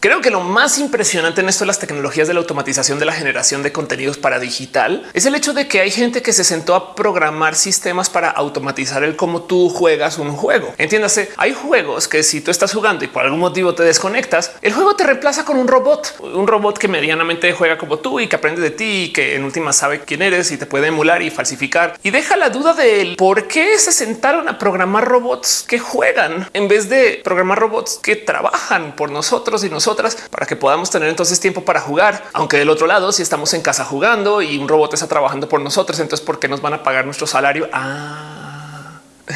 Creo que lo más impresionante en esto de las tecnologías de la automatización de la generación de contenidos para digital es el hecho de que hay gente que se sentó a programar sistemas para automatizar el cómo tú juegas un juego. Entiéndase, hay juegos que si tú estás jugando y por algún motivo te desconectas, el juego te reemplaza con un robot, un robot que medianamente juega como tú y que aprende de ti y que en última sabe quién eres y te puede emular y falsificar y deja la duda del por qué se sentaron a programar robots que juegan en vez de programar robots que trabajan por nosotros y nosotros para que podamos tener entonces tiempo para jugar. Aunque del otro lado, si estamos en casa jugando y un robot está trabajando por nosotros, entonces ¿por qué nos van a pagar nuestro salario? Ah.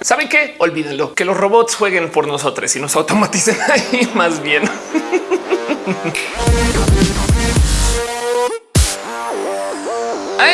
¿Saben qué? Olvídenlo, que los robots jueguen por nosotros y nos automaticen ahí más bien.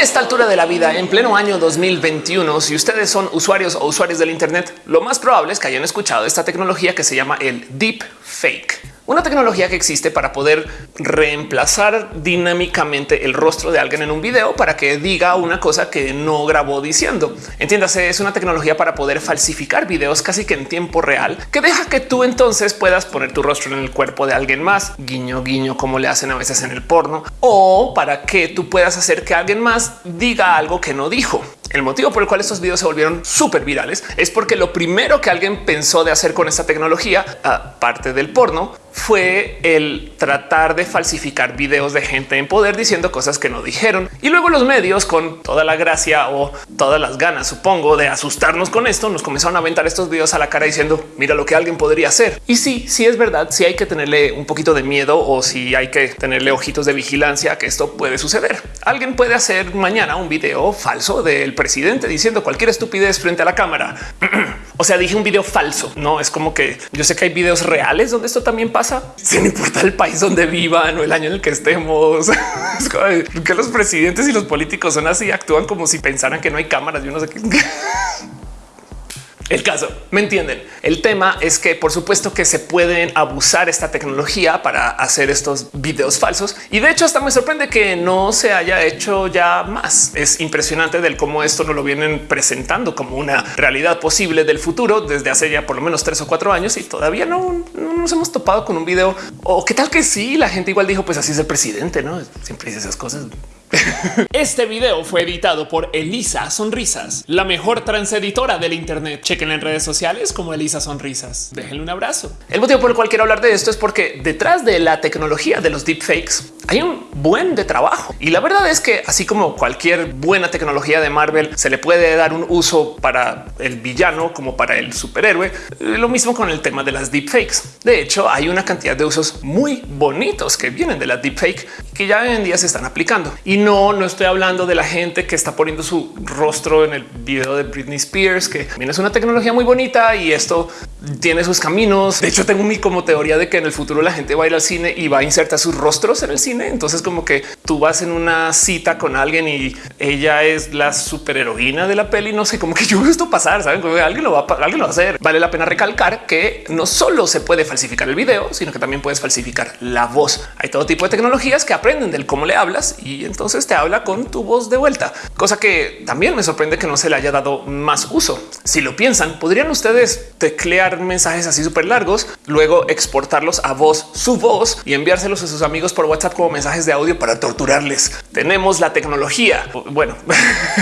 esta altura de la vida, en pleno año 2021, si ustedes son usuarios o usuarios del Internet, lo más probable es que hayan escuchado esta tecnología que se llama el deep fake. Una tecnología que existe para poder reemplazar dinámicamente el rostro de alguien en un video para que diga una cosa que no grabó diciendo. Entiéndase, es una tecnología para poder falsificar videos casi que en tiempo real que deja que tú entonces puedas poner tu rostro en el cuerpo de alguien más, guiño, guiño, como le hacen a veces en el porno, o para que tú puedas hacer que alguien más diga algo que no dijo. El motivo por el cual estos videos se volvieron súper virales es porque lo primero que alguien pensó de hacer con esta tecnología, aparte del porno, fue el tratar de falsificar videos de gente en poder diciendo cosas que no dijeron. Y luego los medios con toda la gracia o todas las ganas, supongo, de asustarnos con esto, nos comenzaron a aventar estos videos a la cara diciendo mira lo que alguien podría hacer. Y sí, sí es verdad, si hay que tenerle un poquito de miedo o si hay que tenerle ojitos de vigilancia que esto puede suceder. Alguien puede hacer mañana un video falso del presidente diciendo cualquier estupidez frente a la cámara. o sea, dije un video falso. No es como que yo sé que hay videos reales donde esto también pasa sin importar el país donde vivan o el año en el que estemos. que los presidentes y los políticos son así, actúan como si pensaran que no hay cámaras. Yo no sé qué. El caso, ¿me entienden? El tema es que por supuesto que se pueden abusar esta tecnología para hacer estos videos falsos y de hecho hasta me sorprende que no se haya hecho ya más. Es impresionante del cómo esto no lo vienen presentando como una realidad posible del futuro desde hace ya por lo menos tres o cuatro años y todavía no, nos hemos topado con un video o qué tal que sí, la gente igual dijo pues así es el presidente, no siempre dice esas cosas. Este video fue editado por Elisa Sonrisas, la mejor transeditora del Internet. Chequen en redes sociales como Elisa Sonrisas. Déjenle un abrazo. El motivo por el cual quiero hablar de esto es porque detrás de la tecnología de los deepfakes hay un buen de trabajo. Y la verdad es que así como cualquier buena tecnología de Marvel se le puede dar un uso para el villano como para el superhéroe, lo mismo con el tema de las deepfakes. De hecho, hay una cantidad de usos muy bonitos que vienen de la deepfake que ya hoy en día se están aplicando. No, no estoy hablando de la gente que está poniendo su rostro en el video de Britney Spears, que también es una tecnología muy bonita y esto tiene sus caminos. De hecho, tengo mi como teoría de que en el futuro la gente va a ir al cine y va a insertar sus rostros en el cine. Entonces, como que tú vas en una cita con alguien y ella es la superheroína de la peli. No sé, como que yo veo esto pasar, saben que alguien lo va a, alguien lo va a hacer. Vale la pena recalcar que no solo se puede falsificar el video, sino que también puedes falsificar la voz. Hay todo tipo de tecnologías que aprenden del cómo le hablas y entonces te habla con tu voz de vuelta, cosa que también me sorprende que no se le haya dado más uso. Si lo piensan, podrían ustedes teclear mensajes así súper largos, luego exportarlos a voz, su voz y enviárselos a sus amigos por WhatsApp como mensajes de audio para torturarles. Tenemos la tecnología. Bueno,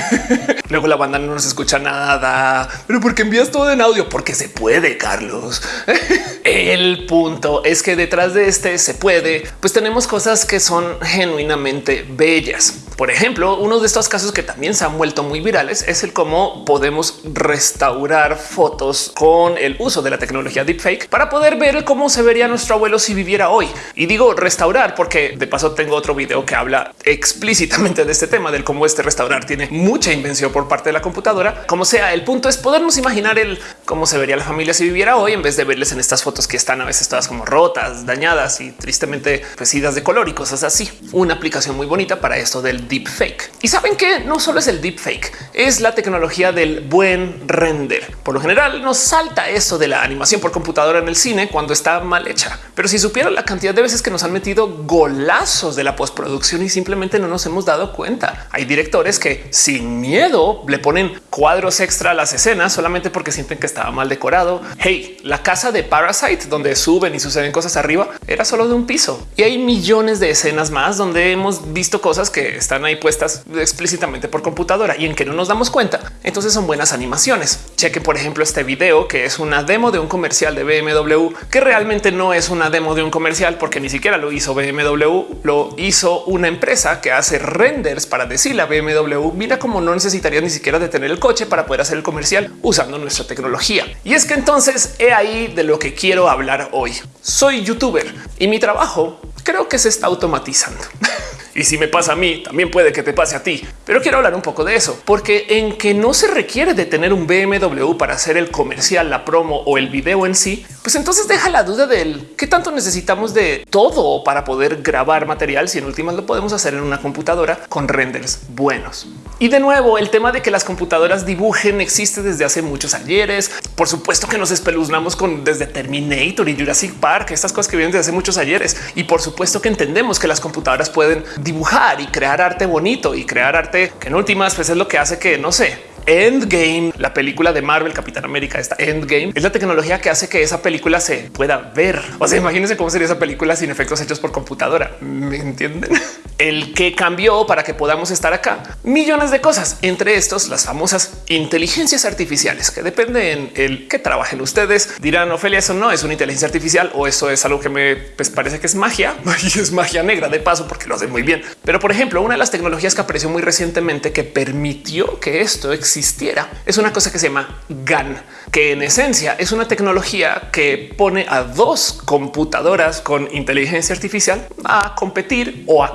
luego la banda no nos escucha nada, pero porque envías todo en audio? Porque se puede, Carlos. El punto es que detrás de este se puede, pues tenemos cosas que son genuinamente bellas. Por ejemplo, uno de estos casos que también se han vuelto muy virales es el cómo podemos restaurar fotos con el uso de la tecnología deepfake para poder ver cómo se vería nuestro abuelo si viviera hoy. Y digo restaurar porque de paso tengo otro video que habla explícitamente de este tema, del cómo este restaurar tiene mucha invención por parte de la computadora. Como sea, el punto es podernos imaginar el cómo se vería la familia si viviera hoy en vez de verles en estas fotos que están a veces todas como rotas, dañadas y tristemente vestidas de color y cosas así. Una aplicación muy bonita para esto del deepfake. Y saben que no solo es el deepfake, es la tecnología del buen render. Por lo general nos salta eso de la animación por computadora en el cine cuando está mal hecha. Pero si supieran la cantidad de veces que nos han metido golazos de la postproducción y simplemente no nos hemos dado cuenta. Hay directores que sin miedo le ponen cuadros extra a las escenas solamente porque sienten que estaba mal decorado. Hey, la casa de Parasite donde suben y suceden cosas arriba era solo de un piso y hay millones de escenas más donde hemos visto cosas que están ahí puestas explícitamente por computadora y en que no nos damos cuenta. Entonces son buenas animaciones. Chequen, por ejemplo, este video que es una demo de un comercial de BMW que realmente no es una demo de un comercial porque ni siquiera lo hizo BMW, lo hizo una empresa que hace renders para decirle a BMW, mira cómo no necesitaría ni siquiera detener el coche para poder hacer el comercial usando nuestra tecnología. Y es que entonces he ahí de lo que quiero hablar hoy. Soy youtuber y mi trabajo creo que se está automatizando. Y si me pasa a mí, también puede que te pase a ti. Pero quiero hablar un poco de eso, porque en que no se requiere de tener un BMW para hacer el comercial, la promo o el video en sí, pues entonces deja la duda del qué tanto necesitamos de todo para poder grabar material si en últimas lo podemos hacer en una computadora con renders buenos. Y de nuevo, el tema de que las computadoras dibujen existe desde hace muchos ayeres. Por supuesto que nos espeluznamos con desde Terminator y Jurassic Park, estas cosas que vienen desde hace muchos ayeres. Y por supuesto que entendemos que las computadoras pueden y crear arte bonito y crear arte que en últimas pues es lo que hace que no sé, Endgame, la película de Marvel, Capitán América, esta Endgame es la tecnología que hace que esa película se pueda ver. O sea, imagínense cómo sería esa película sin efectos hechos por computadora. ¿Me entienden? El que cambió para que podamos estar acá. Millones de cosas, entre estos las famosas inteligencias artificiales que dependen el que trabajen ustedes. Dirán, Ofelia, eso no es una inteligencia artificial o eso es algo que me pues, parece que es magia y es magia negra de paso porque lo hace muy bien. Pero por ejemplo, una de las tecnologías que apareció muy recientemente que permitió que esto existiera. Es una cosa que se llama GAN, que en esencia es una tecnología que pone a dos computadoras con inteligencia artificial a competir o a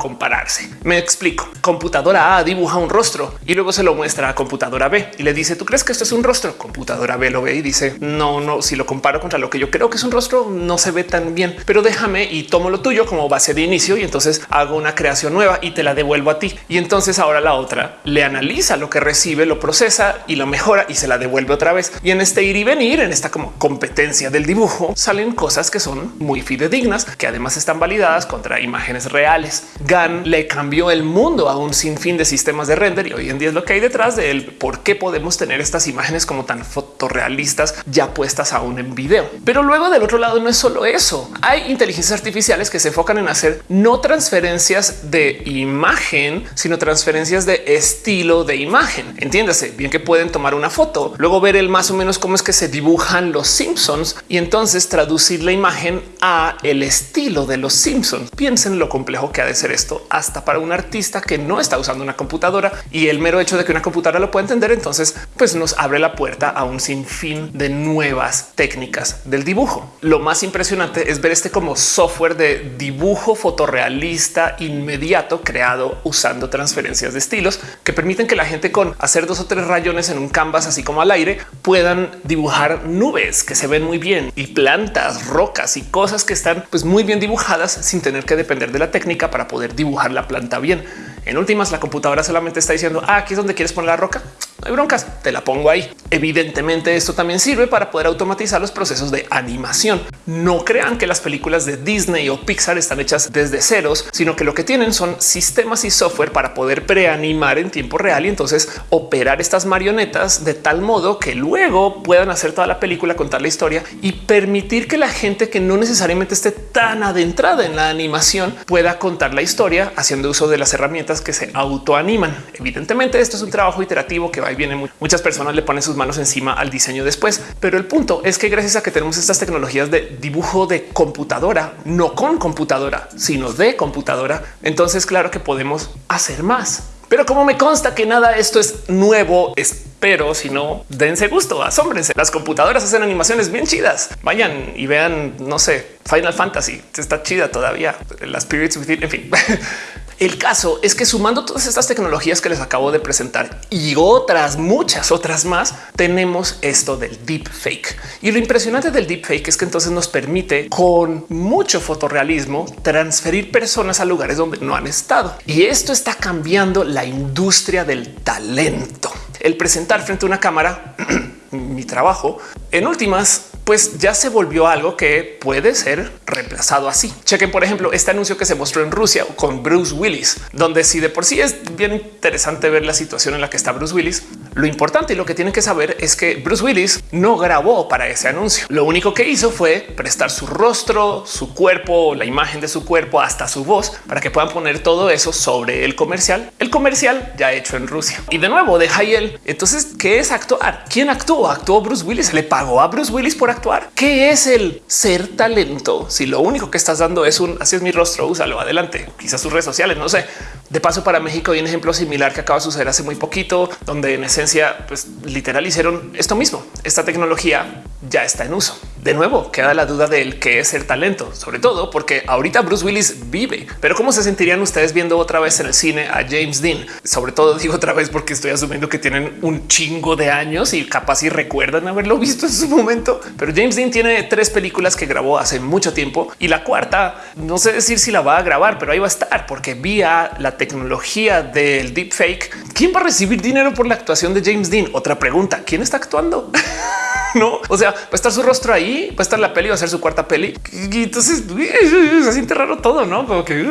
Me explico. Computadora A dibuja un rostro y luego se lo muestra a computadora B y le dice, ¿tú crees que esto es un rostro? Computadora B lo ve y dice, no, no, si lo comparo contra lo que yo creo que es un rostro, no se ve tan bien, pero déjame y tomo lo tuyo como base de inicio y entonces hago una creación nueva y te la devuelvo a ti. Y entonces ahora la otra le analiza lo que recibe, lo procesa y lo mejora y se la devuelve otra vez. Y en este ir y venir, en esta como competencia del dibujo, salen cosas que son muy fidedignas, que además están validadas contra imágenes reales. GAN le cambió el mundo a un sinfín de sistemas de render y hoy en día es lo que hay detrás de él. ¿Por qué podemos tener estas imágenes como tan fotorrealistas ya puestas aún en video? Pero luego del otro lado no es solo eso. Hay inteligencias artificiales que se enfocan en hacer no transferencias de imagen, sino transferencias de estilo de imagen. Entiéndase bien que pueden tomar una foto, luego ver el más o menos cómo es que se dibujan los Simpsons y entonces traducir la imagen a el estilo de los Simpsons. Piensen lo complejo que ha de ser esto hasta para un artista que no está usando una computadora y el mero hecho de que una computadora lo pueda entender, entonces pues nos abre la puerta a un sinfín de nuevas técnicas del dibujo. Lo más impresionante es ver este como software de dibujo fotorrealista inmediato creado usando transferencias de estilos que permiten que la gente con hacer dos o tres rayones en un canvas, así como al aire, puedan dibujar nubes que se ven muy bien y plantas, rocas y cosas que están pues muy bien dibujadas sin tener que depender de la técnica para poder dibujar la planta bien. En últimas, la computadora solamente está diciendo ah, aquí es donde quieres poner la roca. No hay broncas, te la pongo ahí. Evidentemente, esto también sirve para poder automatizar los procesos de animación. No crean que las películas de Disney o Pixar están hechas desde ceros, sino que lo que tienen son sistemas y software para poder preanimar en tiempo real y entonces operar estas marionetas de tal modo que luego puedan hacer toda la película, contar la historia y permitir que la gente que no necesariamente esté tan adentrada en la animación pueda contar la historia haciendo uso de las herramientas que se autoaniman. Evidentemente esto es un trabajo iterativo que va y viene. Muchas personas le ponen sus manos encima al diseño después, pero el punto es que gracias a que tenemos estas tecnologías de dibujo de computadora, no con computadora, sino de computadora, entonces claro que podemos hacer más. Pero como me consta que nada esto es nuevo, espero, si no, dense gusto, asómbrense. Las computadoras hacen animaciones bien chidas. Vayan y vean, no sé, Final Fantasy está chida todavía. Las Spirits en fin. El caso es que sumando todas estas tecnologías que les acabo de presentar y otras muchas otras más, tenemos esto del deep fake. Y lo impresionante del deep fake es que entonces nos permite con mucho fotorrealismo transferir personas a lugares donde no han estado. Y esto está cambiando la industria del talento. El presentar frente a una cámara mi trabajo en últimas pues ya se volvió algo que puede ser reemplazado así. Chequen, por ejemplo, este anuncio que se mostró en Rusia con Bruce Willis, donde si de por sí es bien interesante ver la situación en la que está Bruce Willis, lo importante y lo que tienen que saber es que Bruce Willis no grabó para ese anuncio. Lo único que hizo fue prestar su rostro, su cuerpo, la imagen de su cuerpo, hasta su voz para que puedan poner todo eso sobre el comercial. El comercial ya hecho en Rusia. Y de nuevo deja ahí él. Entonces, ¿qué es actuar? ¿Quién actuó? Actuó Bruce Willis. Le pagó a Bruce Willis por actuar. ¿Qué es el ser talento? Si lo único que estás dando es un así es mi rostro, úsalo adelante. Quizás sus redes sociales, no sé. De paso, para México hay un ejemplo similar que acaba de suceder hace muy poquito, donde en esencia, pues literal hicieron esto mismo. Esta tecnología ya está en uso. De nuevo, queda la duda del qué es el talento, sobre todo porque ahorita Bruce Willis vive. Pero cómo se sentirían ustedes viendo otra vez en el cine a James Dean? Sobre todo digo otra vez porque estoy asumiendo que tienen un chingo de años y capaz y recuerdan haberlo visto en su momento. Pero James Dean tiene tres películas que grabó hace mucho tiempo y la cuarta no sé decir si la va a grabar, pero ahí va a estar porque vía la tecnología del deepfake. ¿Quién va a recibir dinero por la actuación de James Dean? Otra pregunta. ¿Quién está actuando? no, o sea, va a estar su rostro ahí, va a estar la peli, va a ser su cuarta peli. Y entonces se siente raro todo, no? Como que,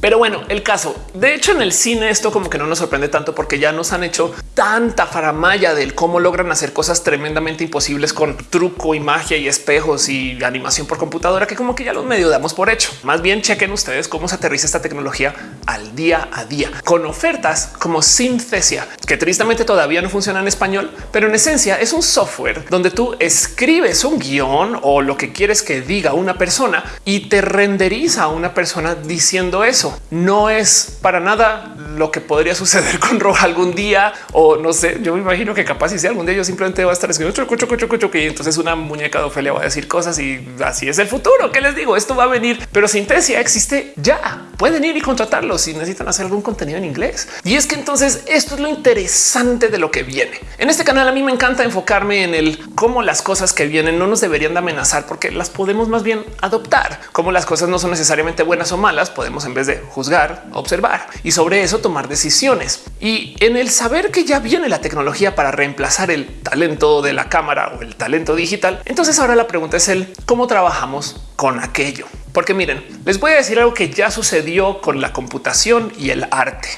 pero bueno, el caso de hecho en el cine esto como que no nos sorprende tanto porque ya nos han hecho tanta faramaya del cómo logran hacer cosas tremendamente imposibles con truco y magia y espejos y animación por computadora que como que ya los medio damos por hecho. Más bien chequen ustedes cómo se aterriza esta tecnología al día a día con ofertas como Synthesia, que tristemente todavía no funciona en español, pero en esencia es un software donde tú escribes un guion o lo que quieres que diga una persona y te renderiza a una persona diciendo eso. No es para nada lo que podría suceder con Roja algún día o no sé. Yo me imagino que capaz si algún día yo simplemente va a estar escribiendo choco, y entonces una muñeca de Ofelia va a decir cosas y así es el futuro. ¿Qué les digo? Esto va a venir, pero Sintesia existe ya. Pueden ir y contratarlo si necesitan hacer algún contenido en inglés. Y es que entonces esto es lo interesante de lo que viene. En este canal a mí me encanta enfocarme en el cómo las cosas que vienen no nos deberían de amenazar porque las podemos más bien adoptar. Como las cosas no son necesariamente buenas o malas, podemos en vez de juzgar, observar y sobre eso tomar decisiones. Y en el saber que ya viene la tecnología para reemplazar el talento de la cámara o el talento digital, entonces ahora la pregunta es el cómo trabajamos con aquello. Porque miren, les voy a decir algo que ya sucedió con la computación y el arte.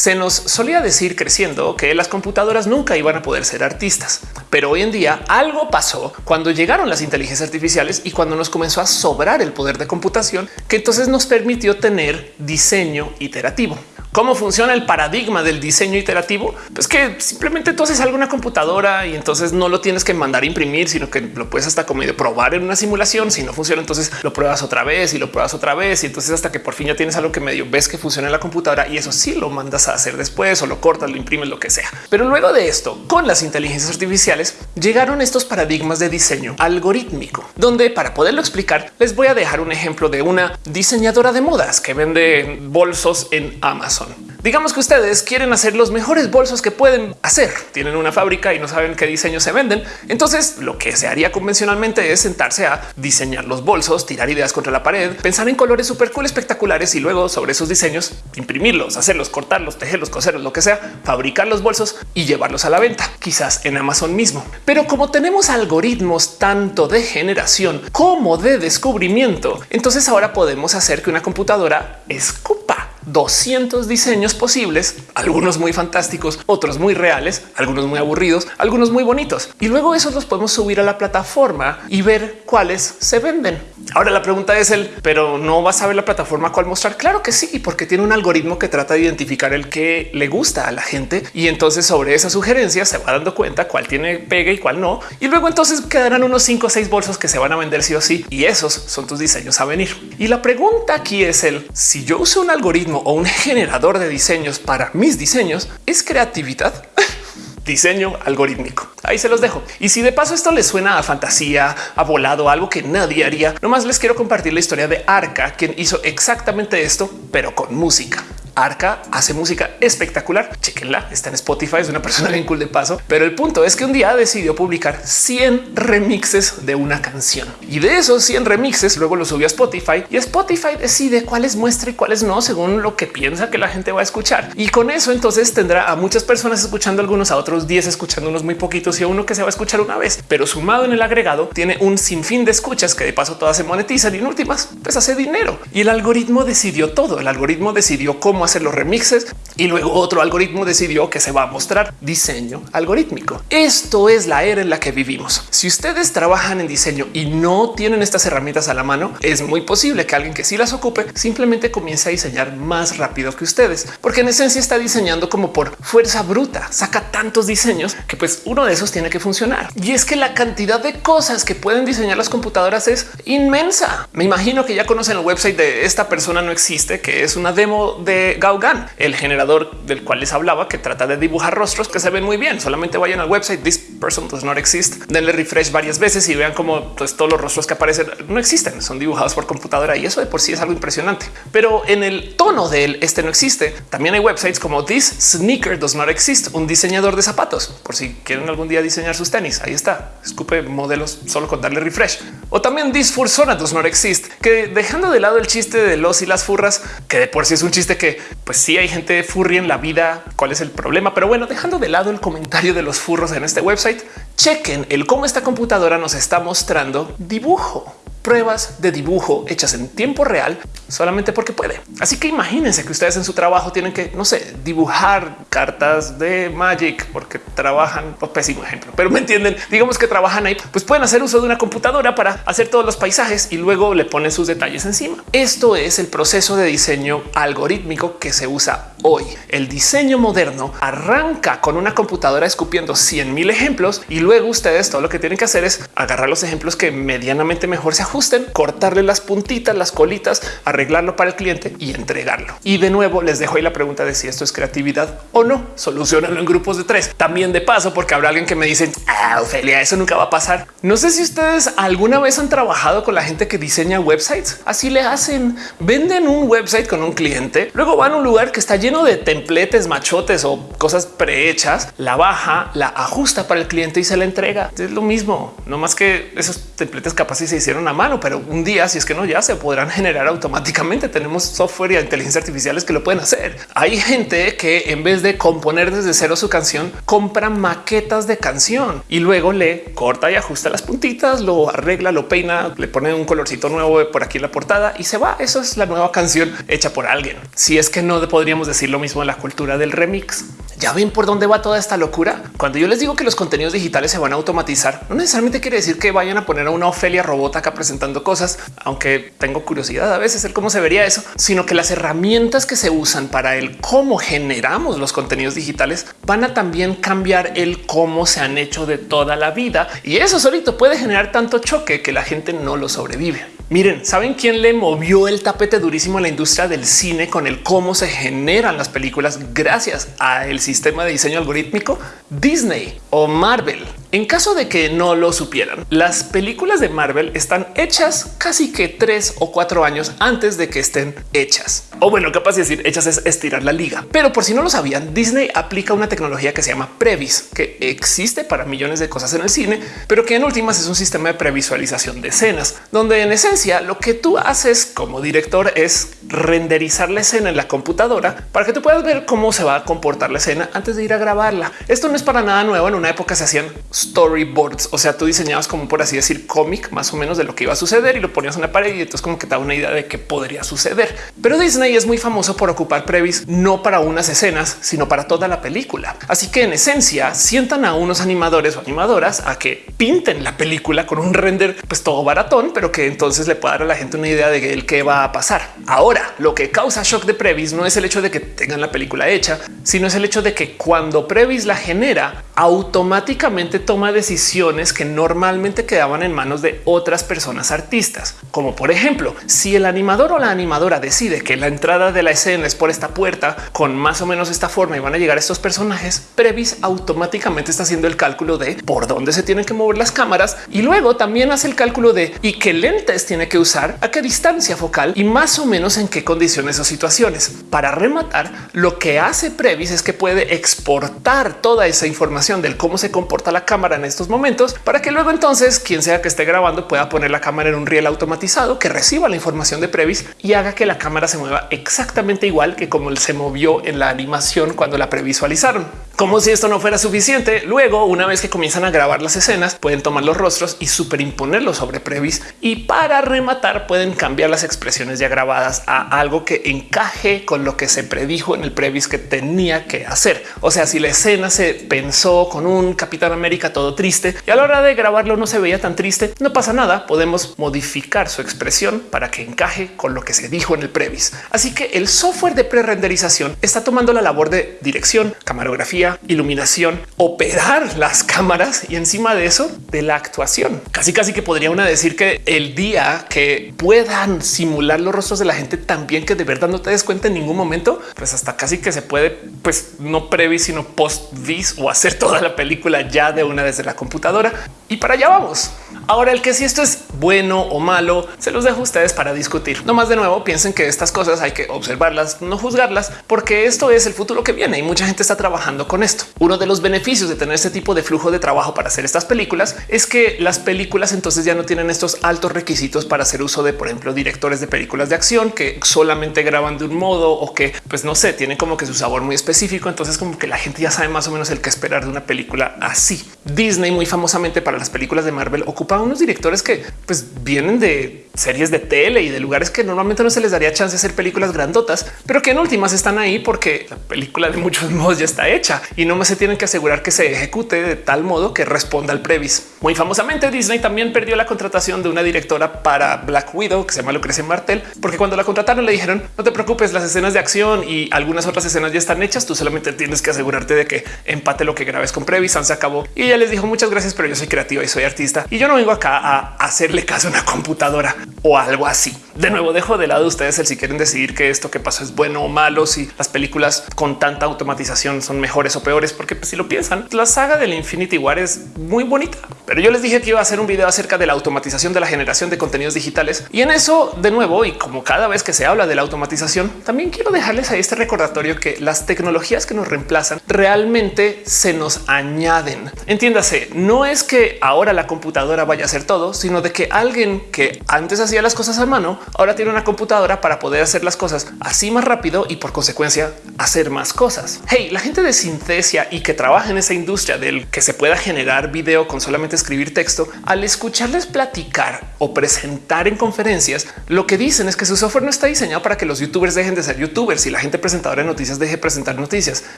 Se nos solía decir creciendo que las computadoras nunca iban a poder ser artistas, pero hoy en día algo pasó cuando llegaron las inteligencias artificiales y cuando nos comenzó a sobrar el poder de computación, que entonces nos permitió tener diseño iterativo. ¿Cómo funciona el paradigma del diseño iterativo? Pues que simplemente tú haces algo una computadora y entonces no lo tienes que mandar a imprimir, sino que lo puedes hasta como de probar en una simulación. Si no funciona, entonces lo pruebas otra vez y lo pruebas otra vez. Y entonces hasta que por fin ya tienes algo que medio ves que funciona en la computadora y eso sí lo mandas a hacer después o lo cortas, lo imprimes, lo que sea. Pero luego de esto, con las inteligencias artificiales, llegaron estos paradigmas de diseño algorítmico, donde para poderlo explicar, les voy a dejar un ejemplo de una diseñadora de modas que vende bolsos en Amazon. Digamos que ustedes quieren hacer los mejores bolsos que pueden hacer. Tienen una fábrica y no saben qué diseños se venden. Entonces lo que se haría convencionalmente es sentarse a diseñar los bolsos, tirar ideas contra la pared, pensar en colores súper cool, espectaculares y luego sobre esos diseños imprimirlos, hacerlos, cortarlos, tejerlos, coserlos, lo que sea, fabricar los bolsos y llevarlos a la venta, quizás en Amazon mismo. Pero como tenemos algoritmos tanto de generación como de descubrimiento, entonces ahora podemos hacer que una computadora escupa 200 diseños posibles, algunos muy fantásticos, otros muy reales, algunos muy aburridos, algunos muy bonitos. Y luego esos los podemos subir a la plataforma y ver cuáles se venden. Ahora la pregunta es el, pero no vas a ver la plataforma cuál mostrar. Claro que sí, porque tiene un algoritmo que trata de identificar el que le gusta a la gente y entonces sobre esa sugerencia se va dando cuenta cuál tiene pega y cuál no. Y luego entonces quedarán unos 5 o 6 bolsos que se van a vender sí o sí. Y esos son tus diseños a venir. Y la pregunta aquí es el si yo uso un algoritmo o un generador de diseños para mis diseños, es creatividad. diseño algorítmico. Ahí se los dejo. Y si de paso esto les suena a fantasía, a volado, algo que nadie haría, nomás les quiero compartir la historia de Arca, quien hizo exactamente esto, pero con música. Arca hace música espectacular. Chequenla, está en Spotify, es una persona bien cool de paso. Pero el punto es que un día decidió publicar 100 remixes de una canción y de esos 100 remixes luego lo subió a Spotify y Spotify decide cuáles muestra y cuáles no según lo que piensa que la gente va a escuchar. Y con eso entonces tendrá a muchas personas escuchando algunos, a otros 10 escuchando unos muy poquitos y a uno que se va a escuchar una vez. Pero sumado en el agregado tiene un sinfín de escuchas que de paso todas se monetizan y en últimas pues hace dinero. Y el algoritmo decidió todo. El algoritmo decidió cómo hacer los remixes y luego otro algoritmo decidió que se va a mostrar diseño algorítmico. Esto es la era en la que vivimos. Si ustedes trabajan en diseño y no tienen estas herramientas a la mano, es muy posible que alguien que sí las ocupe simplemente comience a diseñar más rápido que ustedes, porque en esencia está diseñando como por fuerza bruta, saca tantos diseños que pues uno de esos tiene que funcionar. Y es que la cantidad de cosas que pueden diseñar las computadoras es inmensa. Me imagino que ya conocen el website de esta persona no existe, que es una demo de Gauguin, el generador del cual les hablaba, que trata de dibujar rostros que se ven muy bien. Solamente vayan al website This person does not exist. Denle refresh varias veces y vean cómo pues, todos los rostros que aparecen no existen, son dibujados por computadora y eso de por sí es algo impresionante. Pero en el tono del este no existe, también hay websites como This Sneaker does not exist, un diseñador de zapatos. Por si quieren algún día diseñar sus tenis, ahí está. Escupe modelos solo con darle refresh. O también This Fursona does not exist, que dejando de lado el chiste de los y las furras, que de por sí es un chiste que pues sí hay gente furry en la vida. ¿Cuál es el problema? Pero bueno, dejando de lado el comentario de los furros en este website, chequen el cómo esta computadora nos está mostrando dibujo pruebas de dibujo hechas en tiempo real solamente porque puede. Así que imagínense que ustedes en su trabajo tienen que, no sé, dibujar cartas de Magic porque trabajan, pues, pésimo ejemplo, pero me entienden, digamos que trabajan ahí, pues pueden hacer uso de una computadora para hacer todos los paisajes y luego le ponen sus detalles encima. Esto es el proceso de diseño algorítmico que se usa hoy. El diseño moderno arranca con una computadora escupiendo 100 mil ejemplos y luego ustedes todo lo que tienen que hacer es agarrar los ejemplos que medianamente mejor se ajusten, cortarle las puntitas, las colitas, arreglarlo para el cliente y entregarlo. Y de nuevo les dejo ahí la pregunta de si esto es creatividad o no. Solucionanlo en grupos de tres. También de paso, porque habrá alguien que me dice, ah, Ofelia, eso nunca va a pasar. No sé si ustedes alguna vez han trabajado con la gente que diseña websites. Así le hacen. Venden un website con un cliente, luego van a un lugar que está lleno de templetes, machotes o cosas prehechas, la baja, la ajusta para el cliente y se la entrega. Es lo mismo, no más que esos templetes capaz si se hicieron a mano, pero un día, si es que no, ya se podrán generar automáticamente. Tenemos software y inteligencia artificiales que lo pueden hacer. Hay gente que en vez de componer desde cero su canción, compra maquetas de canción y luego le corta y ajusta las puntitas, lo arregla, lo peina, le pone un colorcito nuevo por aquí en la portada y se va. Eso es la nueva canción hecha por alguien. Si es que no podríamos decir lo mismo en la cultura del remix. Ya ven por dónde va toda esta locura. Cuando yo les digo que los contenidos digitales se van a automatizar, no necesariamente quiere decir que vayan a poner a una Ofelia robot acá presentando cosas, aunque tengo curiosidad a veces el cómo se vería eso, sino que las herramientas que se usan para el cómo generamos los contenidos digitales van a también cambiar el cómo se han hecho de toda la vida. Y eso solito puede generar tanto choque que la gente no lo sobrevive. Miren, ¿saben quién le movió el tapete durísimo a la industria del cine con el cómo se generan las películas gracias a el sistema de diseño algorítmico? Disney o Marvel. En caso de que no lo supieran, las películas de Marvel están hechas casi que tres o cuatro años antes de que estén hechas. O bueno, capaz de decir hechas es estirar la liga. Pero por si no lo sabían, Disney aplica una tecnología que se llama Previs, que existe para millones de cosas en el cine, pero que en últimas es un sistema de previsualización de escenas, donde en esencia lo que tú haces como director es renderizar la escena en la computadora para que tú puedas ver cómo se va a comportar la escena antes de ir a grabarla. Esto no es para nada nuevo. En una época se hacían storyboards, o sea, tú diseñabas como por así decir cómic más o menos de lo que iba a suceder y lo ponías en la pared y entonces como que te da una idea de qué podría suceder. Pero Disney es muy famoso por ocupar previs no para unas escenas, sino para toda la película. Así que en esencia sientan a unos animadores o animadoras a que pinten la película con un render pues todo baratón, pero que entonces le pueda dar a la gente una idea de el qué va a pasar. Ahora, lo que causa shock de previs no es el hecho de que tengan la película hecha, sino es el hecho de que cuando previs la genera, automáticamente toma decisiones que normalmente quedaban en manos de otras personas artistas. Como por ejemplo, si el animador o la animadora decide que la entrada de la escena es por esta puerta con más o menos esta forma y van a llegar estos personajes, Previs automáticamente está haciendo el cálculo de por dónde se tienen que mover las cámaras y luego también hace el cálculo de y qué lentes tiene que usar, a qué distancia focal y más o menos en qué condiciones o situaciones. Para rematar, lo que hace Previs es que puede exportar toda esa información del cómo se comporta la cámara en estos momentos para que luego entonces quien sea que esté grabando pueda poner la cámara en un riel automatizado que reciba la información de Previs y haga que la cámara se mueva exactamente igual que como se movió en la animación cuando la previsualizaron. Como si esto no fuera suficiente, luego una vez que comienzan a grabar las escenas pueden tomar los rostros y superimponerlos sobre Previs y para rematar pueden cambiar las expresiones ya grabadas a algo que encaje con lo que se predijo en el Previs que tenía que hacer. O sea, si la escena se pensó con un Capitán América todo triste y a la hora de grabarlo no se veía tan triste, no pasa nada. Podemos modificar su expresión para que encaje con lo que se dijo en el Previs. Así que el software de pre-renderización está tomando la labor de dirección, camarografía, iluminación, operar las cámaras y encima de eso de la actuación. Casi casi que podría una decir que el día que puedan simular los rostros de la gente también que de verdad no te des cuenta en ningún momento, pues hasta casi que se puede, pues no previs, sino post vis o hacer toda la película ya de una desde la computadora. Y para allá vamos. Ahora el que si esto es bueno o malo, se los dejo a ustedes para discutir. No más de nuevo, piensen que estas cosas hay que observarlas, no juzgarlas, porque esto es el futuro que viene y mucha gente está trabajando con esto. Uno de los beneficios de tener este tipo de flujo de trabajo para hacer estas películas es que las películas entonces ya no tienen estos altos requisitos para hacer uso de, por ejemplo, directores de películas de acción que solamente graban de un modo o que, pues no sé, tienen como que su sabor muy específico. Entonces como que la gente ya sabe más o menos el que esperar de una película así. Disney muy famosamente para las películas de Marvel ocupaba unos directores que pues vienen de series de tele y de lugares que normalmente no se les daría chance de hacer películas grandotas, pero que en últimas están ahí porque la película de muchos modos ya está hecha y no más se tienen que asegurar que se ejecute de tal modo que responda al previs. Muy famosamente Disney también perdió la contratación de una directora para Black Widow que se llama Lucrecia Martel, porque cuando la contrataron le dijeron no te preocupes, las escenas de acción y algunas otras escenas ya están hechas, tú solamente tienes que asegurarte de que empate lo que grabes con previs, se acabó. Y ella les dijo muchas gracias, pero yo soy creativa y soy artista y yo no vengo acá a hacerle caso a una computadora o algo así. De nuevo, dejo de lado ustedes el si quieren decidir que esto que pasó es bueno o malo, si las películas con tanta automatización son mejores o peores, porque pues, si lo piensan, la saga del Infinity War es muy bonita, pero yo les dije que iba a hacer un video acerca de la automatización de la generación de contenidos digitales y en eso de nuevo y como cada vez que se habla de la automatización, también quiero dejarles ahí este recordatorio que las tecnologías que nos reemplazan realmente se nos añaden. Entiéndase, no es que ahora la computadora vaya a hacer todo, sino de que alguien que antes hacía las cosas a mano, ahora tiene una computadora para poder hacer las cosas así más rápido y por consecuencia hacer más cosas. Hey, la gente de Sintesia y que trabaja en esa industria del que se pueda generar video con solamente escribir texto, al escucharles platicar o presentar en conferencias, lo que dicen es que su software no está diseñado para que los youtubers dejen de ser youtubers y la gente presentadora de noticias deje de presentar noticias,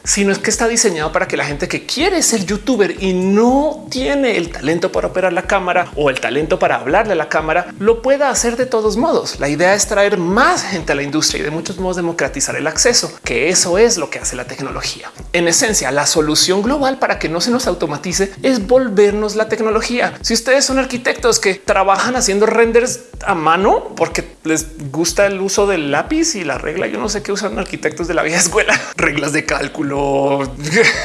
sino es que está diseñado para que la gente que quiere ser youtuber y no tiene el talento para operar la cámara o el talento para hablarle a la cámara, lo pueda hacer de todos modos. La idea es traer más gente a la industria y de muchos modos democratizar el acceso, que eso es lo que hace la tecnología. En esencia, la solución global para que no se nos automatice es volvernos la tecnología. Si ustedes son arquitectos que trabajan haciendo renders a mano porque les gusta el uso del lápiz y la regla, yo no sé qué usan arquitectos de la vieja escuela, reglas de cálculo,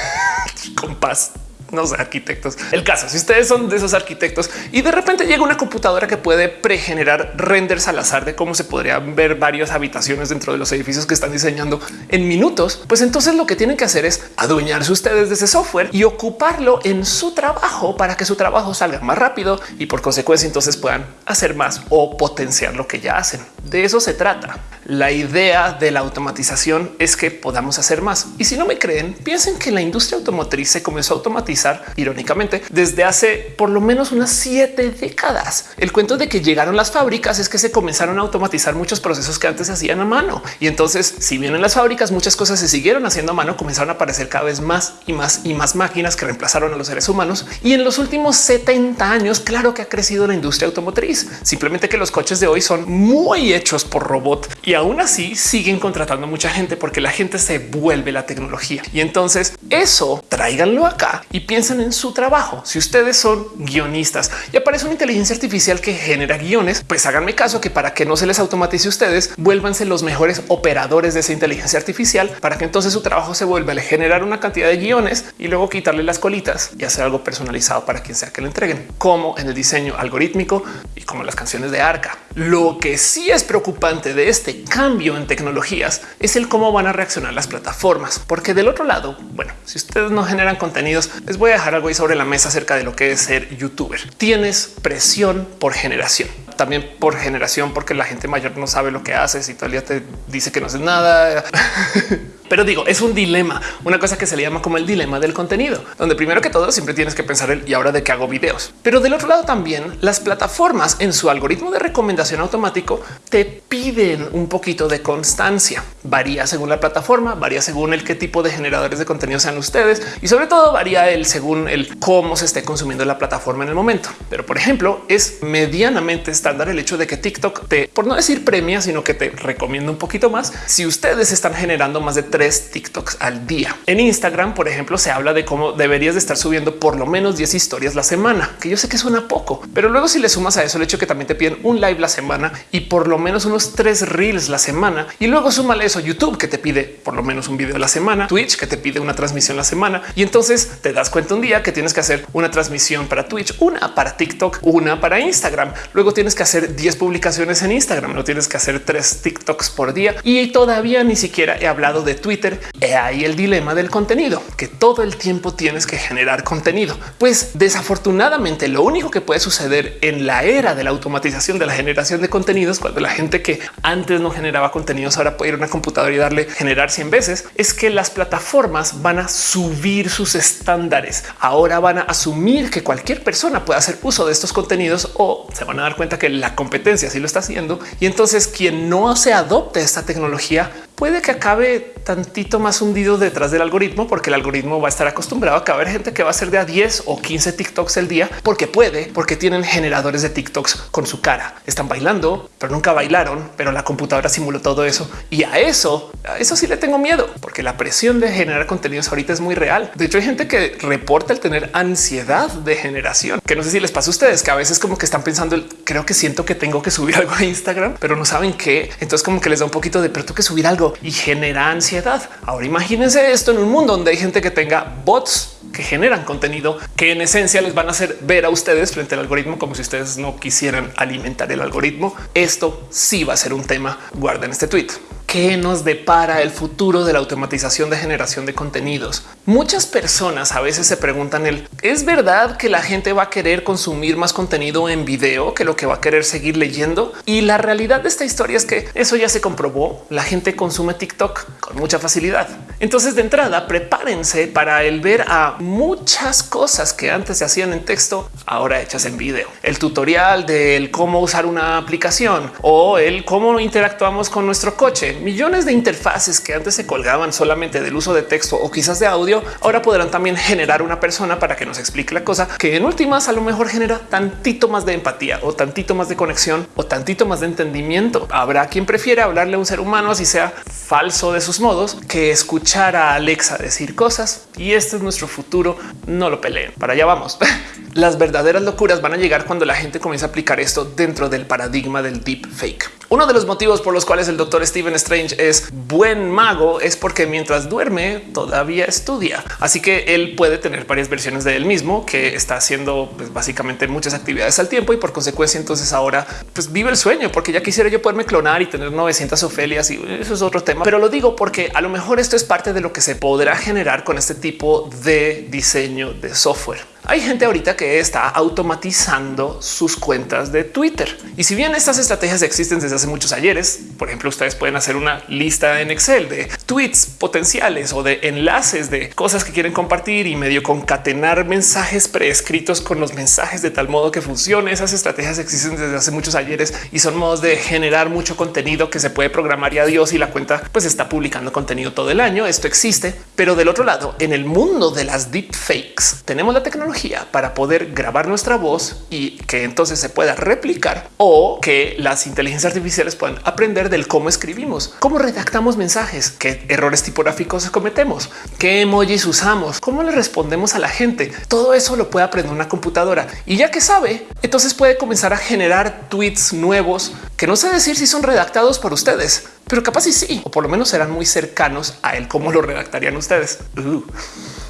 compás no sé, arquitectos. El caso, si ustedes son de esos arquitectos y de repente llega una computadora que puede pregenerar renders al azar de cómo se podrían ver varias habitaciones dentro de los edificios que están diseñando en minutos, pues entonces lo que tienen que hacer es adueñarse ustedes de ese software y ocuparlo en su trabajo para que su trabajo salga más rápido y por consecuencia entonces puedan hacer más o potenciar lo que ya hacen. De eso se trata. La idea de la automatización es que podamos hacer más. Y si no me creen, piensen que la industria automotriz se comenzó a automatizar irónicamente desde hace por lo menos unas siete décadas. El cuento de que llegaron las fábricas es que se comenzaron a automatizar muchos procesos que antes se hacían a mano. Y entonces, si bien en las fábricas muchas cosas se siguieron haciendo a mano, comenzaron a aparecer cada vez más y más y más máquinas que reemplazaron a los seres humanos. Y en los últimos 70 años, claro que ha crecido la industria automotriz. Simplemente que los coches de hoy son muy hechos por robot y aún así siguen contratando mucha gente porque la gente se vuelve la tecnología. Y entonces eso tráiganlo acá y piensen en su trabajo. Si ustedes son guionistas y aparece una inteligencia artificial que genera guiones, pues háganme caso que para que no se les automatice ustedes, vuélvanse los mejores operadores de esa inteligencia artificial para que entonces su trabajo se vuelva a generar una cantidad de guiones y luego quitarle las colitas y hacer algo personalizado para quien sea que lo entreguen, como en el diseño algorítmico y como las canciones de Arca. Lo que sí es preocupante de este cambio en tecnologías es el cómo van a reaccionar las plataformas, porque del otro lado, bueno, si ustedes no generan contenidos, les voy a dejar algo ahí sobre la mesa acerca de lo que es ser youtuber. Tienes presión por generación también por generación, porque la gente mayor no sabe lo que haces y todavía te dice que no haces nada. Pero digo, es un dilema, una cosa que se le llama como el dilema del contenido, donde primero que todo siempre tienes que pensar el y ahora de qué hago videos. Pero del otro lado también las plataformas en su algoritmo de recomendación automático te piden un poquito de constancia. Varía según la plataforma, varía según el qué tipo de generadores de contenido sean ustedes y sobre todo varía el según el cómo se esté consumiendo la plataforma en el momento. Pero por ejemplo, es medianamente estándar el hecho de que TikTok te, por no decir premia, sino que te recomienda un poquito más si ustedes están generando más de tres TikToks al día. En Instagram, por ejemplo, se habla de cómo deberías de estar subiendo por lo menos 10 historias la semana, que yo sé que suena poco, pero luego si le sumas a eso el hecho que también te piden un live la semana y por lo menos unos tres reels la semana y luego súmale eso YouTube que te pide por lo menos un video a la semana, Twitch que te pide una transmisión la semana y entonces te das cuenta un día que tienes que hacer una transmisión para Twitch, una para TikTok, una para Instagram. Luego tienes que hacer 10 publicaciones en Instagram, no tienes que hacer tres TikToks por día y todavía ni siquiera he hablado de Twitter. He ahí el dilema del contenido, que todo el tiempo tienes que generar contenido. Pues desafortunadamente lo único que puede suceder en la era de la automatización de la generación de contenidos, cuando la gente que antes no generaba contenidos ahora puede ir a una y darle generar 100 veces, es que las plataformas van a subir sus estándares. Ahora van a asumir que cualquier persona puede hacer uso de estos contenidos o se van a dar cuenta que la competencia sí lo está haciendo. Y entonces quien no se adopte esta tecnología puede que acabe tantito más hundido detrás del algoritmo, porque el algoritmo va a estar acostumbrado a que haber gente que va a ser de a 10 o 15 TikToks el día, porque puede, porque tienen generadores de TikToks con su cara. Están bailando, pero nunca bailaron, pero la computadora simuló todo eso. Y a eso, a eso sí le tengo miedo, porque la presión de generar contenidos ahorita es muy real. De hecho, hay gente que reporta el tener ansiedad de generación, que no sé si les pasa a ustedes, que a veces como que están pensando, creo que siento que tengo que subir algo a Instagram, pero no saben qué. Entonces como que les da un poquito de, pero tú que subir algo y genera ansiedad. Ahora imagínense esto en un mundo donde hay gente que tenga bots que generan contenido que en esencia les van a hacer ver a ustedes frente al algoritmo como si ustedes no quisieran alimentar el algoritmo. Esto sí va a ser un tema. Guarden este tweet qué nos depara el futuro de la automatización de generación de contenidos. Muchas personas a veces se preguntan el es verdad que la gente va a querer consumir más contenido en video que lo que va a querer seguir leyendo. Y la realidad de esta historia es que eso ya se comprobó. La gente consume TikTok con mucha facilidad. Entonces de entrada prepárense para el ver a muchas cosas que antes se hacían en texto, ahora hechas en video. El tutorial del cómo usar una aplicación o el cómo interactuamos con nuestro coche millones de interfaces que antes se colgaban solamente del uso de texto o quizás de audio, ahora podrán también generar una persona para que nos explique la cosa que en últimas a lo mejor genera tantito más de empatía o tantito más de conexión o tantito más de entendimiento. Habrá quien prefiera hablarle a un ser humano así sea falso de sus modos que escuchar a Alexa decir cosas y este es nuestro futuro. No lo peleen. Para allá vamos. Las verdaderas locuras van a llegar cuando la gente comienza a aplicar esto dentro del paradigma del deep fake. Uno de los motivos por los cuales el doctor Steven Strange es buen mago es porque mientras duerme todavía estudia. Así que él puede tener varias versiones de él mismo que está haciendo pues, básicamente muchas actividades al tiempo y por consecuencia entonces ahora pues vive el sueño porque ya quisiera yo poderme clonar y tener 900 Ofelias y eso es otro tema. Pero lo digo porque a lo mejor esto es parte de lo que se podrá generar con este tipo de diseño de software. Hay gente ahorita que está automatizando sus cuentas de Twitter. Y si bien estas estrategias existen desde hace muchos ayeres, por ejemplo, ustedes pueden hacer una lista en Excel de tweets potenciales o de enlaces de cosas que quieren compartir y medio concatenar mensajes preescritos con los mensajes de tal modo que funcione. Esas estrategias existen desde hace muchos ayeres y son modos de generar mucho contenido que se puede programar y adiós y la cuenta pues está publicando contenido todo el año. Esto existe, pero del otro lado, en el mundo de las deepfakes tenemos la tecnología para poder grabar nuestra voz y que entonces se pueda replicar o que las inteligencias artificiales puedan aprender del cómo escribimos, cómo redactamos mensajes, qué errores tipográficos cometemos, qué emojis usamos, cómo le respondemos a la gente. Todo eso lo puede aprender una computadora y ya que sabe, entonces puede comenzar a generar tweets nuevos que no sé decir si son redactados por ustedes, pero capaz y sí, o por lo menos serán muy cercanos a él, cómo lo redactarían ustedes. Uh.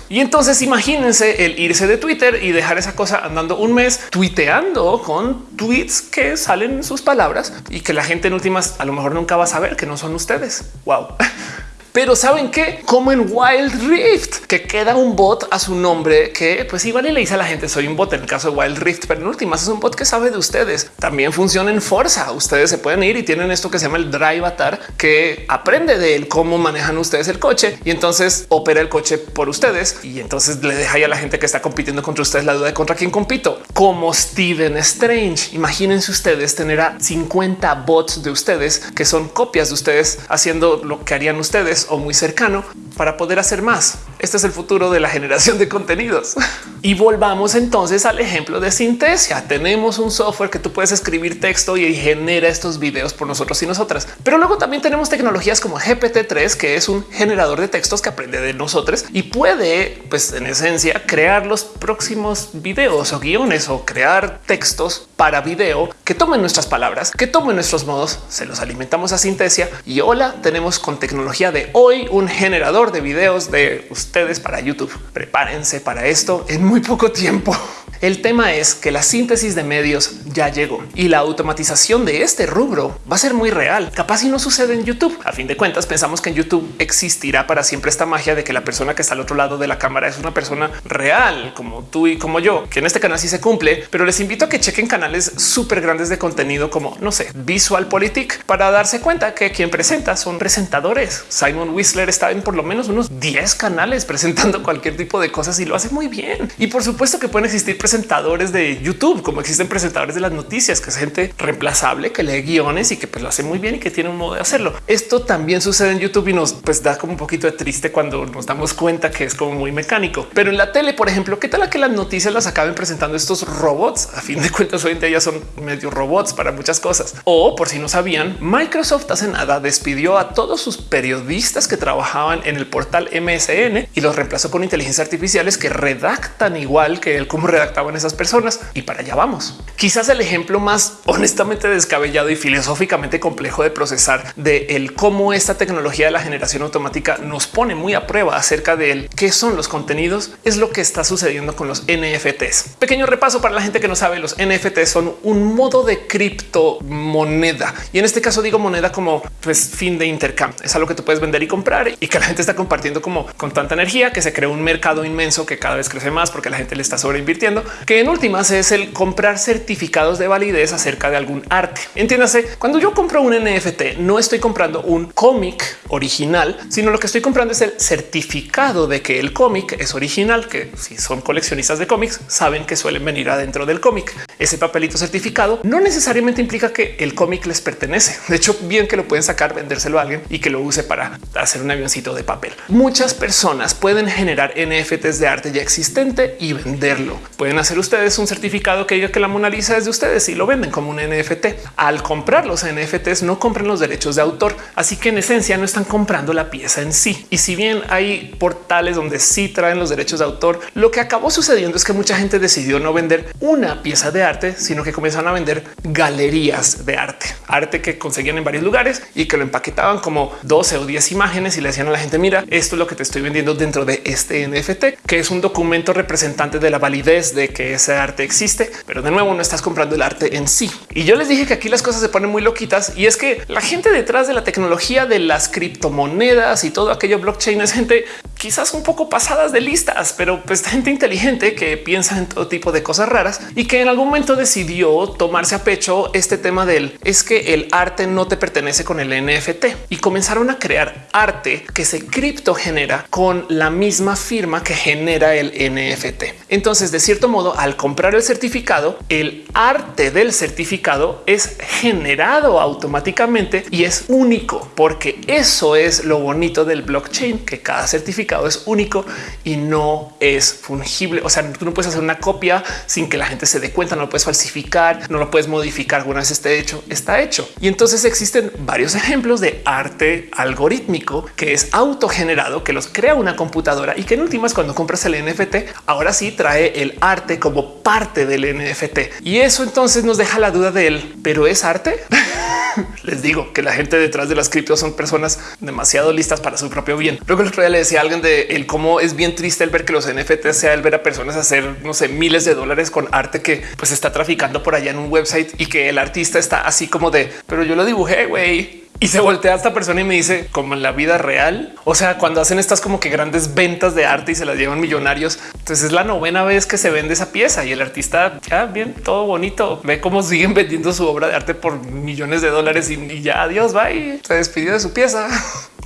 Y entonces imagínense el irse de Twitter y dejar esa cosa andando un mes tuiteando con tweets que salen en sus palabras y que la gente en últimas a lo mejor nunca va a saber que no son ustedes. Wow. Pero saben que como en Wild Rift, que queda un bot a su nombre que pues igual y le dice a la gente soy un bot en el caso de Wild Rift, pero en últimas es un bot que sabe de ustedes. También funciona en Forza. Ustedes se pueden ir y tienen esto que se llama el Drive Atar que aprende de él cómo manejan ustedes el coche y entonces opera el coche por ustedes y entonces le deja a la gente que está compitiendo contra ustedes la duda de contra quién compito. Como Steven Strange. Imagínense ustedes tener a 50 bots de ustedes que son copias de ustedes haciendo lo que harían ustedes o muy cercano para poder hacer más. Este es el futuro de la generación de contenidos. Y volvamos entonces al ejemplo de Sintesia. Tenemos un software que tú puedes escribir texto y genera estos videos por nosotros y nosotras. Pero luego también tenemos tecnologías como GPT-3, que es un generador de textos que aprende de nosotros y puede, pues en esencia, crear los próximos videos o guiones o crear textos para video que tomen nuestras palabras, que tomen nuestros modos, se los alimentamos a Sintesia y hola, tenemos con tecnología de hoy un generador de videos de ustedes para YouTube. Prepárense para esto en muy poco tiempo. El tema es que la síntesis de medios ya llegó y la automatización de este rubro va a ser muy real. Capaz si no sucede en YouTube. A fin de cuentas, pensamos que en YouTube existirá para siempre esta magia de que la persona que está al otro lado de la cámara es una persona real, como tú y como yo, que en este canal sí se cumple, pero les invito a que chequen canales súper grandes de contenido como, no sé, Visual Politic para darse cuenta que quien presenta son presentadores. Simon Whistler está en por lo menos unos 10 canales presentando cualquier tipo de cosas y lo hace muy bien. Y por supuesto que pueden existir presentadores de YouTube, como existen presentadores de las noticias, que es gente reemplazable, que lee guiones y que pues, lo hace muy bien y que tiene un modo de hacerlo. Esto también sucede en YouTube y nos pues, da como un poquito de triste cuando nos damos cuenta que es como muy mecánico. Pero en la tele, por ejemplo, ¿qué tal a que las noticias las acaben presentando estos robots? A fin de cuentas, hoy en día ya son medio robots para muchas cosas. O por si no sabían, Microsoft hace nada despidió a todos sus periodistas que trabajaban en el portal MSN y los reemplazó con inteligencias artificiales que redactan igual que el cómo redacta en esas personas y para allá vamos. Quizás el ejemplo más honestamente descabellado y filosóficamente complejo de procesar de el cómo esta tecnología de la generación automática nos pone muy a prueba acerca de él, qué son los contenidos, es lo que está sucediendo con los NFTs. Pequeño repaso para la gente que no sabe, los NFTs son un modo de criptomoneda y en este caso digo moneda como pues fin de intercambio. Es algo que tú puedes vender y comprar y que la gente está compartiendo como con tanta energía que se crea un mercado inmenso que cada vez crece más porque la gente le está sobreinvirtiendo que en últimas es el comprar certificados de validez acerca de algún arte. Entiéndase, cuando yo compro un NFT, no estoy comprando un cómic original, sino lo que estoy comprando es el certificado de que el cómic es original, que si son coleccionistas de cómics saben que suelen venir adentro del cómic. Ese papelito certificado no necesariamente implica que el cómic les pertenece. De hecho, bien que lo pueden sacar, vendérselo a alguien y que lo use para hacer un avioncito de papel. Muchas personas pueden generar NFTs de arte ya existente y venderlo. Pueden hacer ustedes un certificado que diga que la Mona Lisa es de ustedes y lo venden como un NFT. Al comprar los NFTs no compran los derechos de autor, así que en esencia no están comprando la pieza en sí. Y si bien hay portales donde sí traen los derechos de autor, lo que acabó sucediendo es que mucha gente decidió no vender una pieza de arte, sino que comenzaron a vender galerías de arte, arte que conseguían en varios lugares y que lo empaquetaban como 12 o 10 imágenes y le decían a la gente, mira, esto es lo que te estoy vendiendo dentro de este NFT, que es un documento representante de la validez de que ese arte existe, pero de nuevo no estás comprando el arte en sí. Y yo les dije que aquí las cosas se ponen muy loquitas y es que la gente detrás de la tecnología de las criptomonedas y todo aquello blockchain es gente quizás un poco pasadas de listas, pero pues gente inteligente que piensa en todo tipo de cosas raras y que en algún momento decidió tomarse a pecho este tema del es que el arte no te pertenece con el NFT y comenzaron a crear arte que se cripto genera con la misma firma que genera el NFT. Entonces, de cierto modo, al comprar el certificado, el arte del certificado es generado automáticamente y es único porque eso es lo bonito del blockchain, que cada certificado es único y no es fungible. O sea, tú no puedes hacer una copia sin que la gente se dé cuenta, no lo puedes falsificar, no lo puedes modificar alguna vez esté hecho, está hecho. Y entonces existen varios ejemplos de arte algorítmico que es autogenerado, que los crea una computadora y que en últimas cuando compras el NFT, ahora sí trae el arte como parte del NFT. Y eso entonces nos deja la duda de él, pero es arte. Les digo que la gente detrás de las criptos son personas demasiado listas para su propio bien. Luego el otro día le decía a alguien de el cómo es bien triste el ver que los NFT sea el ver a personas hacer no sé miles de dólares con arte que pues está traficando por allá en un website y que el artista está así como de pero yo lo dibujé güey y se voltea a esta persona y me dice como en la vida real. O sea, cuando hacen estas como que grandes ventas de arte y se las llevan millonarios. Entonces es la novena vez que se vende esa pieza y el artista ya bien, todo bonito. Ve cómo siguen vendiendo su obra de arte por millones de dólares y, ya adiós, bye. Se despidió de su pieza.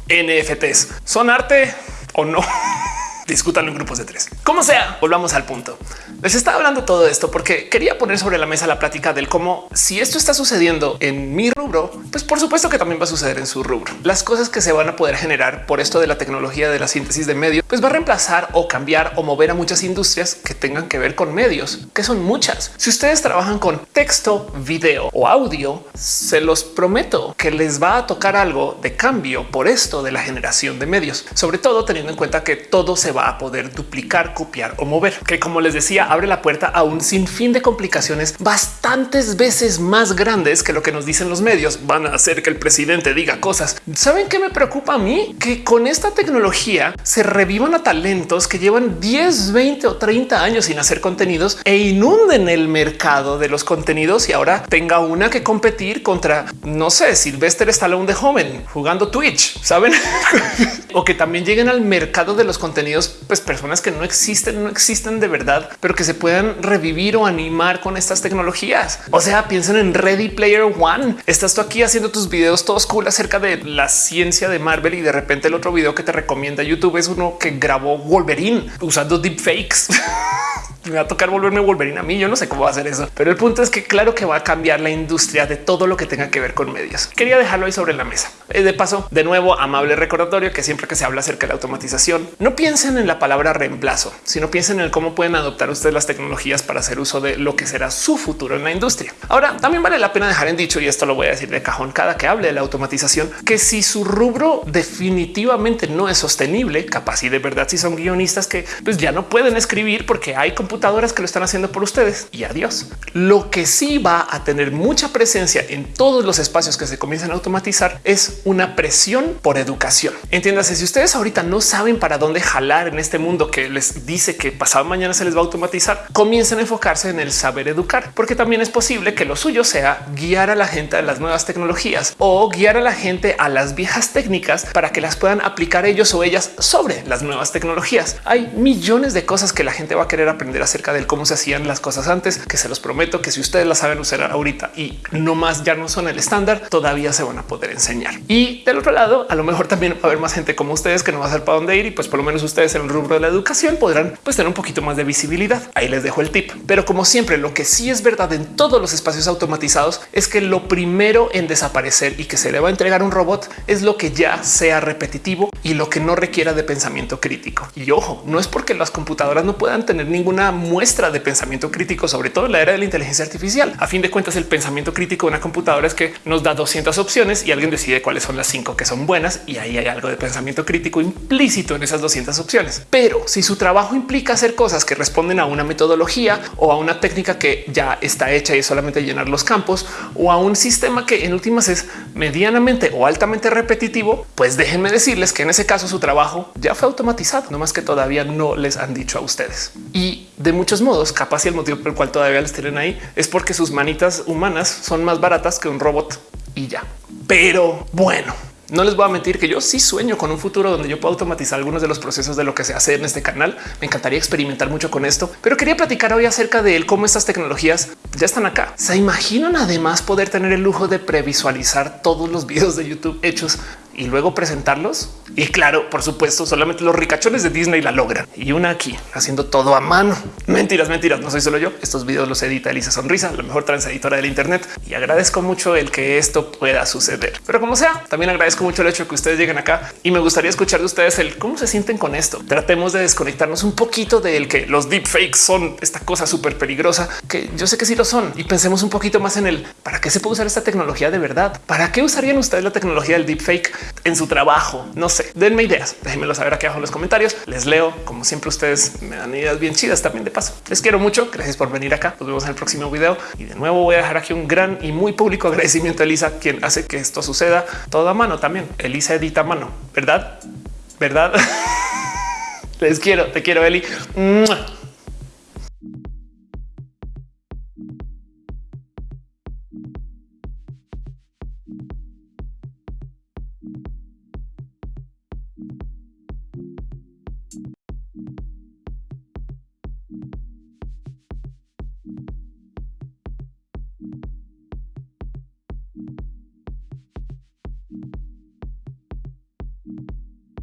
NFTs son arte o no. discútanlo en grupos de tres. Como sea, volvamos al punto. Les estaba hablando todo esto porque quería poner sobre la mesa la plática del cómo si esto está sucediendo en mi rubro, pues por supuesto que también va a suceder en su rubro. Las cosas que se van a poder generar por esto de la tecnología de la síntesis de medios, pues va a reemplazar o cambiar o mover a muchas industrias que tengan que ver con medios, que son muchas. Si ustedes trabajan con texto, video o audio, se los prometo que les va a tocar algo de cambio por esto de la generación de medios, sobre todo teniendo en cuenta que todo se va a poder duplicar, copiar o mover, que como les decía, abre la puerta a un sinfín de complicaciones bastantes veces más grandes que lo que nos dicen los medios. Van a hacer que el presidente diga cosas. ¿Saben qué me preocupa a mí? Que con esta tecnología se revivan a talentos que llevan 10, 20 o 30 años sin hacer contenidos e inunden el mercado de los contenidos y ahora tenga una que competir contra, no sé, Sylvester Stallone de joven jugando Twitch, ¿saben? o que también lleguen al mercado de los contenidos pues personas que no existen, no existen de verdad, pero que se puedan revivir o animar con estas tecnologías. O sea, piensen en Ready Player One. Estás tú aquí haciendo tus videos todos cool acerca de la ciencia de Marvel y de repente el otro video que te recomienda YouTube es uno que grabó Wolverine usando deepfakes. me va a tocar volverme Wolverine a mí. Yo no sé cómo va a hacer eso, pero el punto es que claro que va a cambiar la industria de todo lo que tenga que ver con medios. Quería dejarlo ahí sobre la mesa. Eh, de paso, de nuevo, amable recordatorio que siempre que se habla acerca de la automatización, no piensen en la palabra reemplazo, sino piensen en cómo pueden adoptar ustedes las tecnologías para hacer uso de lo que será su futuro en la industria. Ahora, también vale la pena dejar en dicho, y esto lo voy a decir de cajón cada que hable de la automatización, que si su rubro definitivamente no es sostenible, capaz y de verdad si son guionistas que pues ya no pueden escribir porque hay computadoras que lo están haciendo por ustedes y adiós. Lo que sí va a tener mucha presencia en todos los espacios que se comienzan a automatizar es una presión por educación. Entiéndase, si ustedes ahorita no saben para dónde jalar en este mundo que les dice que pasado mañana se les va a automatizar, comiencen a enfocarse en el saber educar, porque también es posible que lo suyo sea guiar a la gente a las nuevas tecnologías o guiar a la gente a las viejas técnicas para que las puedan aplicar ellos o ellas sobre las nuevas tecnologías. Hay millones de cosas que la gente va a querer aprender acerca de cómo se hacían las cosas antes, que se los prometo que si ustedes las saben usar ahorita y no más ya no son el estándar, todavía se van a poder enseñar. Y del otro lado, a lo mejor también va a haber más gente como ustedes que no va a saber para dónde ir y pues por lo menos ustedes en el rubro de la educación podrán pues tener un poquito más de visibilidad. Ahí les dejo el tip. Pero como siempre, lo que sí es verdad en todos los espacios automatizados es que lo primero en desaparecer y que se le va a entregar un robot es lo que ya sea repetitivo y lo que no requiera de pensamiento crítico. Y ojo, no es porque las computadoras no puedan tener ninguna muestra de pensamiento crítico, sobre todo en la era de la inteligencia artificial. A fin de cuentas, el pensamiento crítico de una computadora es que nos da 200 opciones y alguien decide cuáles son las cinco que son buenas y ahí hay algo de pensamiento crítico implícito en esas 200 opciones. Pero si su trabajo implica hacer cosas que responden a una metodología o a una técnica que ya está hecha y es solamente llenar los campos o a un sistema que en últimas es medianamente o altamente repetitivo, pues déjenme decirles que en ese caso su trabajo ya fue automatizado, no más que todavía no les han dicho a ustedes. Y de muchos modos, capaz y el motivo por el cual todavía les tienen ahí es porque sus manitas humanas son más baratas que un robot y ya. Pero bueno, no les voy a mentir que yo sí sueño con un futuro donde yo pueda automatizar algunos de los procesos de lo que se hace en este canal. Me encantaría experimentar mucho con esto, pero quería platicar hoy acerca de él, cómo estas tecnologías ya están acá. Se imaginan además poder tener el lujo de previsualizar todos los videos de YouTube hechos y luego presentarlos. Y claro, por supuesto, solamente los ricachones de Disney la logran. Y una aquí haciendo todo a mano. Mentiras, mentiras. No soy solo yo. Estos videos los edita Elisa Sonrisa, la mejor editora del Internet. Y agradezco mucho el que esto pueda suceder. Pero como sea, también agradezco mucho el hecho de que ustedes lleguen acá y me gustaría escuchar de ustedes el cómo se sienten con esto. Tratemos de desconectarnos un poquito del que los deepfakes son esta cosa súper peligrosa, que yo sé que sí lo son. Y pensemos un poquito más en el para qué se puede usar esta tecnología de verdad. ¿Para qué usarían ustedes la tecnología del deepfake en su trabajo? No sé, denme ideas. Déjenmelo saber aquí abajo en los comentarios. Les leo. Como siempre, ustedes me dan ideas bien chidas también de paso. Les quiero mucho. Gracias por venir acá. Nos vemos en el próximo video. Y de nuevo voy a dejar aquí un gran y muy público agradecimiento a Elisa, quien hace que esto suceda todo a mano también. Elisa edita mano, ¿verdad? ¿Verdad? Les quiero, te quiero, Eli.